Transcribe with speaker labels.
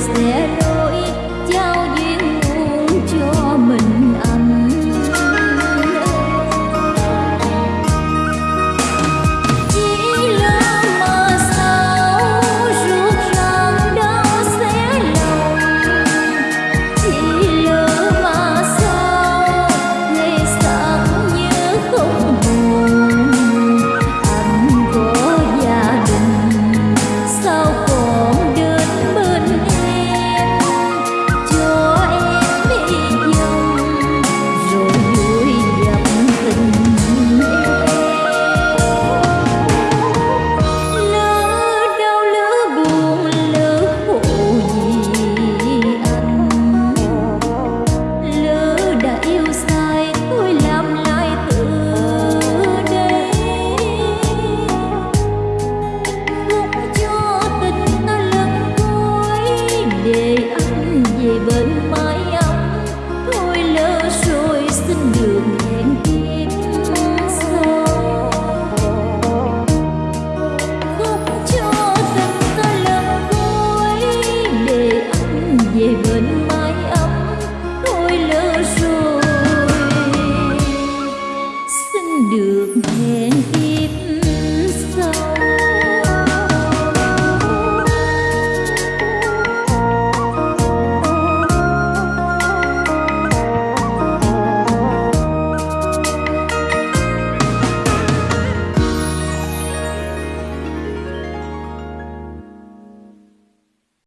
Speaker 1: is there né?